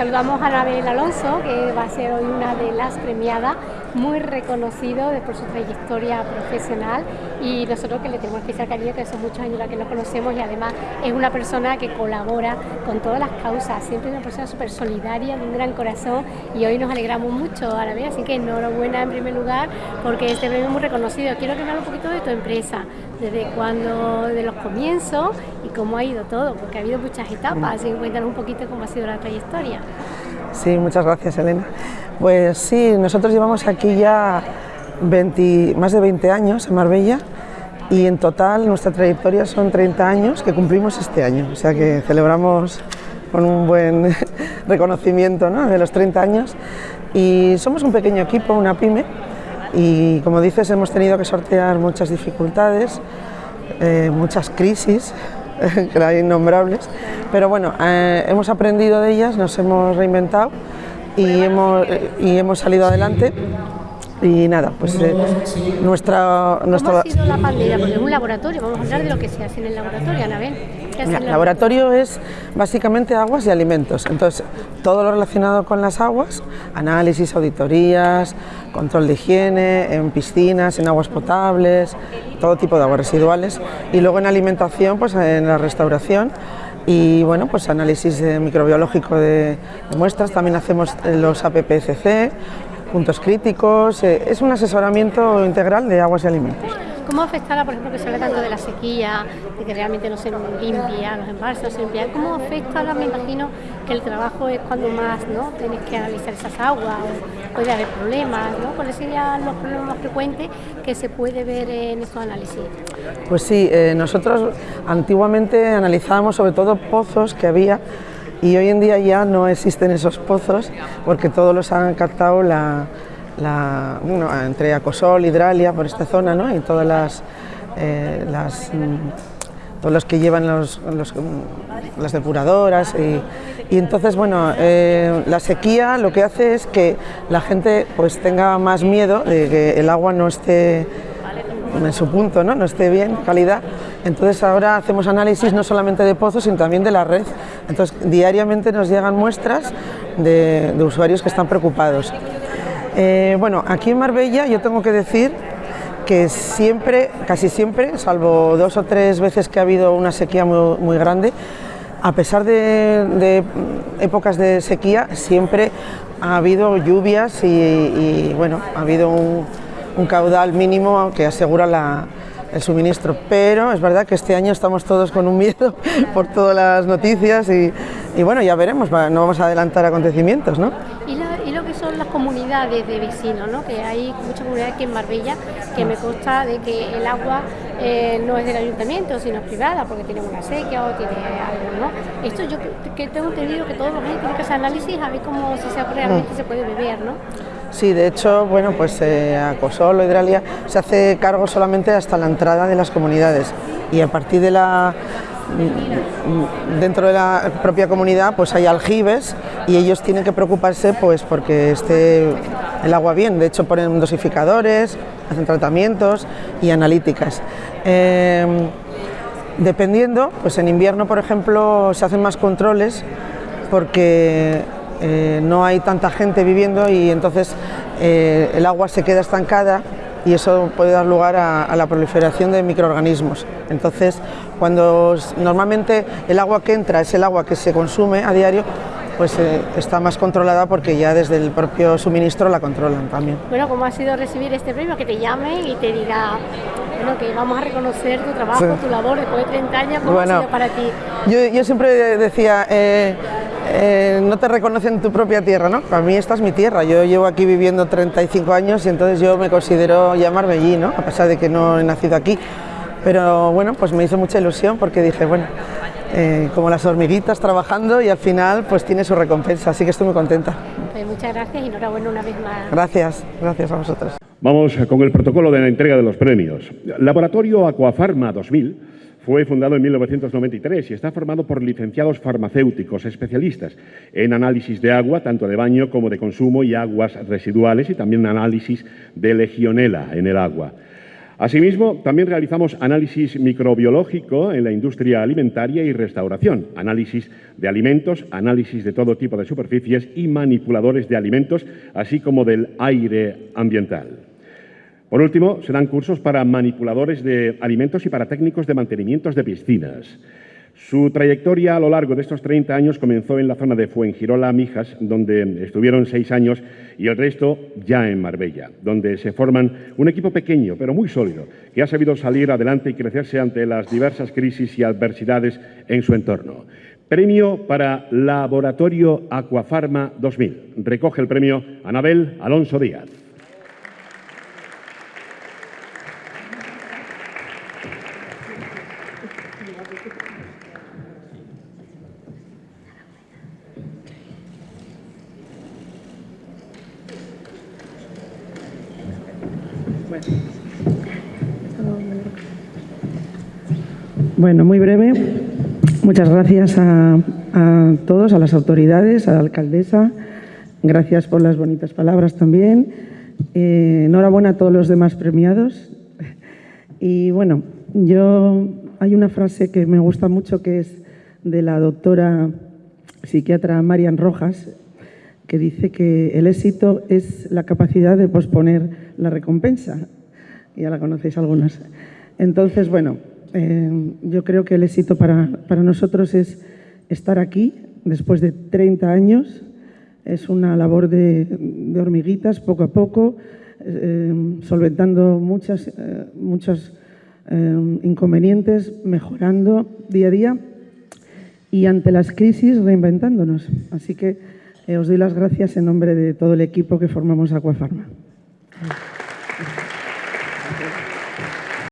saludamos a Anabel Alonso, que va a ser hoy una de las premiadas, muy reconocido por su trayectoria profesional. Y nosotros que le tenemos especial cariño, que son muchos años la que nos conocemos y además es una persona que colabora con todas las causas, siempre una persona súper solidaria, de un gran corazón y hoy nos alegramos mucho, Anabel, así que enhorabuena en primer lugar porque este premio es muy reconocido. Quiero que me hable un poquito de tu empresa, desde cuando, de los comienzos y cómo ha ido todo, porque ha habido muchas etapas, así que cuéntanos un poquito cómo ha sido la trayectoria. Sí, muchas gracias Elena. Pues sí, nosotros llevamos aquí ya 20, más de 20 años en Marbella y en total nuestra trayectoria son 30 años que cumplimos este año, o sea que celebramos con un buen reconocimiento ¿no? de los 30 años y somos un pequeño equipo, una pyme y como dices hemos tenido que sortear muchas dificultades, eh, muchas crisis, que eran innombrables, pero bueno, eh, hemos aprendido de ellas, nos hemos reinventado y hemos, y hemos salido adelante y nada, pues eh, nuestra, nuestra... ¿Cómo ha sido la pandemia? Porque es un laboratorio, vamos a hablar de lo que se hace en el laboratorio, Anabel. El laboratorio es básicamente aguas y alimentos, entonces todo lo relacionado con las aguas, análisis, auditorías, control de higiene, en piscinas, en aguas potables, todo tipo de aguas residuales. Y luego en alimentación, pues en la restauración. Y bueno, pues análisis microbiológico de, de muestras, también hacemos los APPCC, puntos críticos, eh, es un asesoramiento integral de aguas y alimentos. ¿Cómo afectará, por ejemplo, que se habla tanto de la sequía, de que realmente no se limpia, los embalses no se limpian? ¿Cómo afecta? Me imagino que el trabajo es cuando más ¿no? tienes que analizar esas aguas, puede haber problemas, ¿no? ¿Cuáles serían los problemas más frecuentes que se puede ver en estos análisis? Pues sí, eh, nosotros antiguamente analizábamos sobre todo pozos que había y hoy en día ya no existen esos pozos porque todos los han captado la, bueno, entre Acosol, Hidralia, por esta zona, ¿no? y todas las, eh, mm, todos los que llevan mm, las depuradoras y, y entonces bueno eh, la sequía lo que hace es que la gente pues tenga más miedo de que el agua no esté en su punto, ¿no? no esté bien, calidad. Entonces ahora hacemos análisis no solamente de pozos, sino también de la red. Entonces diariamente nos llegan muestras de, usuarios que están preocupados. Eh, bueno, aquí en Marbella yo tengo que decir que siempre, casi siempre, salvo dos o tres veces que ha habido una sequía muy, grande, a pesar de, épocas de sequía, siempre ha habido lluvias y bueno, ha habido un, un caudal mínimo que asegura el suministro, pero es verdad que este año estamos todos con un miedo por todas las noticias y, bueno, ya veremos, no vamos a adelantar acontecimientos, ¿no? Y, lo que son las comunidades de vecinos, ¿no? Que hay muchas comunidades aquí en Marbella que me consta de que el agua eh, no es del ayuntamiento, sino privada, porque tiene una sequía o tiene algo, ¿no? Esto yo que tengo entendido que todos los años tienen que hacer análisis a ver cómo si se, realmente mm. se puede beber, ¿no? Sí, de hecho, bueno, pues eh, Acosol o Hidralia se hace cargo solamente hasta la entrada de las comunidades y a partir de la dentro de la propia comunidad pues hay aljibes y ellos tienen que preocuparse pues porque esté el agua bien, de hecho ponen dosificadores, hacen tratamientos y analíticas. Em, dependiendo, pues en invierno por ejemplo se hacen más controles porque eh, no hay tanta gente viviendo y entonces eh, el agua se queda estancada y eso puede dar lugar a, la proliferación de microorganismos. Entonces, cuando normalmente el agua que entra es el agua que se consume a diario, pues eh, está más controlada porque ya desde el propio suministro la controlan también. Bueno, ¿cómo ha sido recibir este premio? Que te llame y te diga, bueno, que vamos a reconocer tu trabajo, tu labor después de 30 años, ¿cómo ha sido para ti? Yo, siempre decía, eh, no te reconocen en tu propia tierra, ¿no? Para mí esta es mi tierra, yo llevo aquí viviendo 35 años y entonces yo me considero llamarme allí, ¿no? A pesar de que no he nacido aquí. Pero bueno, pues me hizo mucha ilusión porque dije, bueno, eh, como las hormiguitas trabajando y al final pues tiene su recompensa, así que estoy muy contenta. Pues muchas gracias y enhorabuena una vez más. Gracias, gracias a vosotros. Vamos con el protocolo de la entrega de los premios. Laboratorio Aquafarma 2000 fue fundado en 1993 y está formado por licenciados farmacéuticos especialistas en análisis de agua, tanto de baño como de consumo y aguas residuales y también análisis de legionela en el agua. Asimismo, también realizamos análisis microbiológico en la industria alimentaria y restauración, análisis de alimentos, análisis de todo tipo de superficies y manipuladores de alimentos, así como del aire ambiental. Por último, se dan cursos para manipuladores de alimentos y para técnicos de mantenimientos de piscinas. Su trayectoria a lo largo de estos 30 años comenzó en la zona de Fuengirola, Mijas, donde estuvieron seis años, y el resto ya en Marbella, donde se forman un equipo pequeño, pero muy sólido, que ha sabido salir adelante y crecerse ante las diversas crisis y adversidades en su entorno. Premio para Laboratorio Aquafarma 2000. Recoge el premio Anabel Alonso Díaz. Bueno, muy breve. Muchas gracias a, todos, a las autoridades, a la alcaldesa. Gracias por las bonitas palabras también. Eh, enhorabuena a todos los demás premiados. Y bueno, yo hay una frase que me gusta mucho que es de la doctora psiquiatra Marian Rojas, que dice que el éxito es la capacidad de posponer la recompensa. Ya la conocéis algunas. Entonces, bueno, eh, yo creo que el éxito para, nosotros es estar aquí después de 30 años. Es una labor de, hormiguitas, poco a poco, eh, solventando muchas, eh, muchos inconvenientes, mejorando día a día y ante las crisis reinventándonos. Así que os doy las gracias en nombre de todo el equipo que formamos Aquafarma.